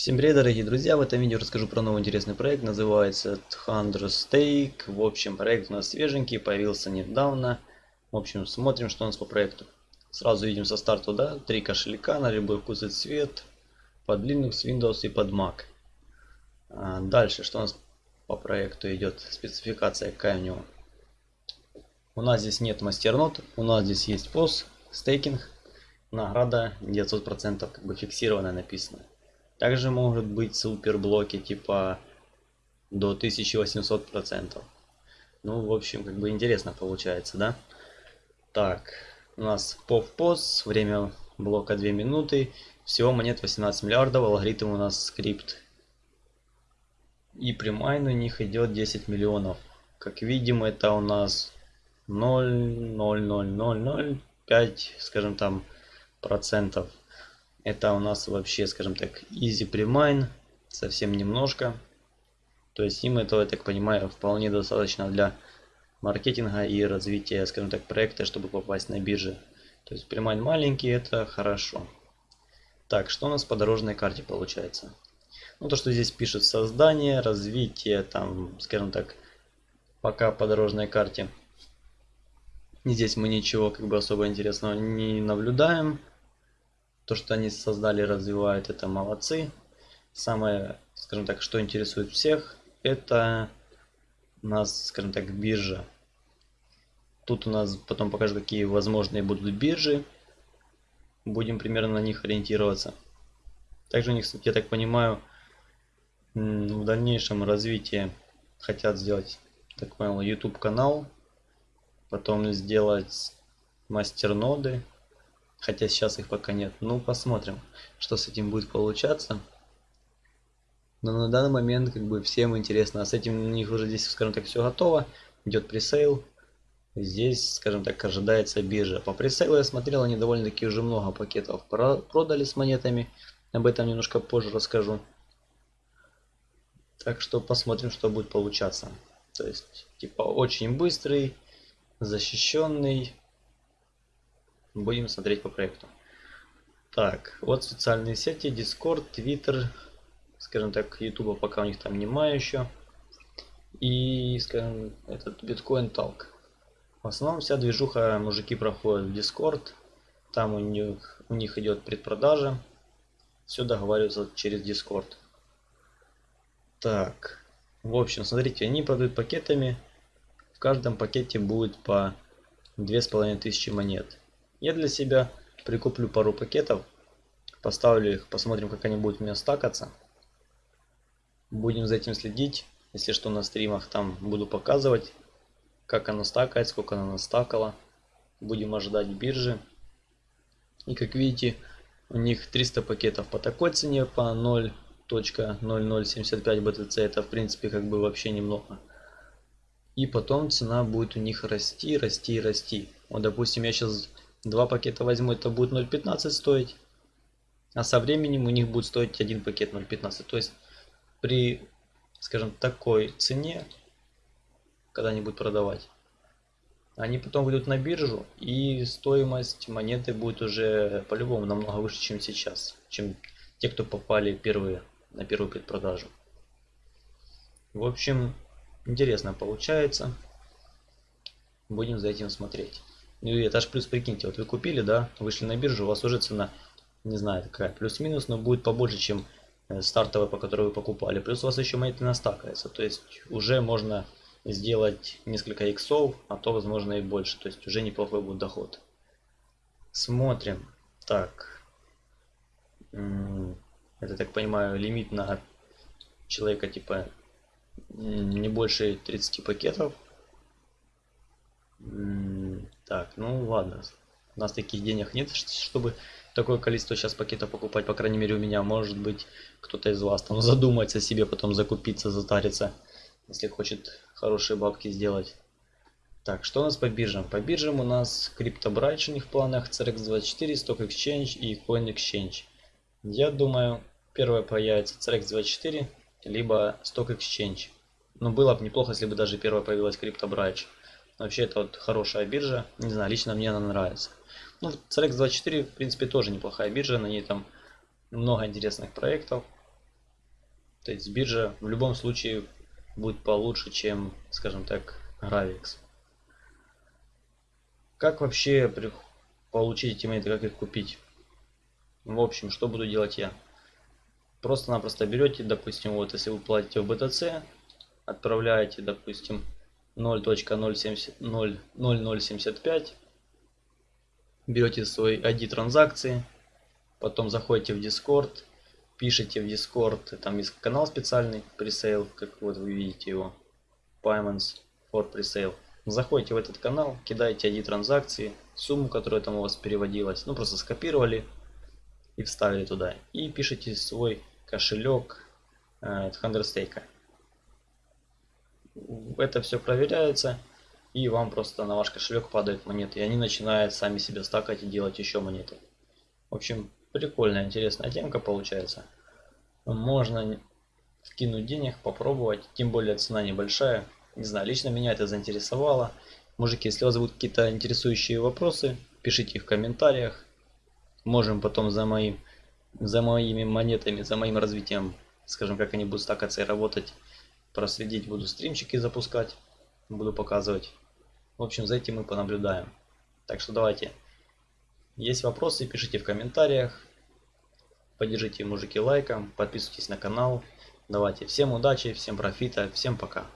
Всем привет, дорогие друзья! В этом видео расскажу про новый интересный проект, называется Thunder Stake. В общем, проект у нас свеженький, появился недавно. В общем, смотрим, что у нас по проекту. Сразу видим со старта, да, три кошелька на любой вкус и цвет, под Linux, Windows и под Mac. А дальше, что у нас по проекту идет, спецификация какая у него. У нас здесь нет мастернот, у нас здесь есть POS, стейкинг, награда 900% как бы фиксированная написано. Также может быть супер блоки типа до 1800%. Ну, в общем, как бы интересно получается, да? Так, у нас POS, время блока 2 минуты, всего монет 18 миллиардов, алгоритм у нас скрипт. И примайн у них идет 10 миллионов. Как видим, это у нас 0,00005, скажем там, процентов это у нас вообще, скажем так, easy pre-mine, совсем немножко. То есть им этого, я так понимаю, вполне достаточно для маркетинга и развития, скажем так, проекта, чтобы попасть на бирже. То есть премайн маленький, это хорошо. Так, что у нас по дорожной карте получается? Ну, то, что здесь пишет создание, развитие, там, скажем так, пока по дорожной карте. Здесь мы ничего как бы особо интересного не наблюдаем. То, что они создали, развивают, это молодцы. Самое, скажем так, что интересует всех, это у нас, скажем так, биржа. Тут у нас потом покажу, какие возможные будут биржи. Будем примерно на них ориентироваться. Также у них, я так понимаю, в дальнейшем развитии хотят сделать, так понял, YouTube канал. Потом сделать мастер-ноды Хотя сейчас их пока нет. Ну, посмотрим, что с этим будет получаться. Но на данный момент как бы всем интересно. А с этим у них уже здесь, скажем так, все готово. Идет пресейл. Здесь, скажем так, ожидается биржа. По пресейлу я смотрел, они довольно-таки уже много пакетов продали с монетами. Об этом немножко позже расскажу. Так что посмотрим, что будет получаться. То есть, типа, очень быстрый, защищенный, будем смотреть по проекту. Так, вот социальные сети, Discord, Twitter, скажем так, YouTube пока у них там нема еще. И, скажем, этот Bitcoin Talk. В основном вся движуха мужики проходят в Discord. Там у них, у них идет предпродажа. Все договариваются через Discord. Так, в общем, смотрите, они продают пакетами. В каждом пакете будет по 2500 монет. Я для себя прикуплю пару пакетов, поставлю их, посмотрим, как они будут у меня стакаться. Будем за этим следить. Если что, на стримах там буду показывать, как оно стакает, сколько оно настакало. Будем ожидать биржи. И как видите, у них 300 пакетов по такой цене, по 0.0075 BTC. Это в принципе как бы вообще немного. И потом цена будет у них расти, расти, расти. Вот допустим я сейчас Два пакета возьму, это будет 0.15 стоить. А со временем у них будет стоить один пакет 0.15. То есть при, скажем, такой цене, когда они будут продавать, они потом выйдут на биржу и стоимость монеты будет уже по-любому намного выше, чем сейчас. Чем те, кто попали первые на первую предпродажу. В общем, интересно получается. Будем за этим смотреть. Ну и это ж плюс, прикиньте, вот вы купили, да, вышли на биржу, у вас уже цена, не знаю, такая плюс-минус, но будет побольше, чем э, стартовая, по которой вы покупали. Плюс у вас еще монеты настакается, то есть уже можно сделать несколько иксов, а то возможно и больше, то есть уже неплохой будет доход. Смотрим. Так. Это, так понимаю, лимит на человека типа не больше 30 пакетов. Так, ну ладно. У нас таких денег нет, чтобы такое количество сейчас пакетов покупать. По крайней мере у меня. Может быть кто-то из вас там задумается себе, потом закупиться, затариться. Если хочет хорошие бабки сделать. Так, что у нас по биржам? По биржам у нас CryptoBridge у них в планах, CRX24, Stock Exchange и Coin Exchange. Я думаю, первое появится CRX24, либо Stock Exchange. Но было бы неплохо, если бы даже первое появилась CryptoBridge. Вообще это вот хорошая биржа. Не знаю, лично мне она нравится. Ну, CRX24 в принципе тоже неплохая биржа. На ней там много интересных проектов. То есть биржа в любом случае будет получше, чем, скажем так, Gravix. Как вообще получить эти монеты, как их купить? В общем, что буду делать я? Просто-напросто берете, допустим, вот если вы платите в BTC, отправляете, допустим, 0.0075, берете свой ID транзакции, потом заходите в Discord, пишите в Discord, там есть канал специальный, пресейл, как вот вы видите его, Payments for Presale. Заходите в этот канал, кидаете ID транзакции, сумму, которая там у вас переводилась, ну просто скопировали и вставили туда. И пишите свой кошелек э, Thunderstake. Это все проверяется и вам просто на ваш кошелек падают монеты. И они начинают сами себе стакать и делать еще монеты. В общем, прикольная, интересная темка получается. Можно скинуть денег, попробовать. Тем более цена небольшая. Не знаю, лично меня это заинтересовало. Мужики, если у вас будут какие-то интересующие вопросы, пишите их в комментариях. Можем потом за моим за моими монетами, за моим развитием, скажем, как они будут стакаться и работать, проследить, буду стримчики запускать, буду показывать. В общем, за этим мы понаблюдаем. Так что давайте. Есть вопросы, пишите в комментариях. Поддержите мужики лайком, подписывайтесь на канал. Давайте всем удачи, всем профита, всем пока.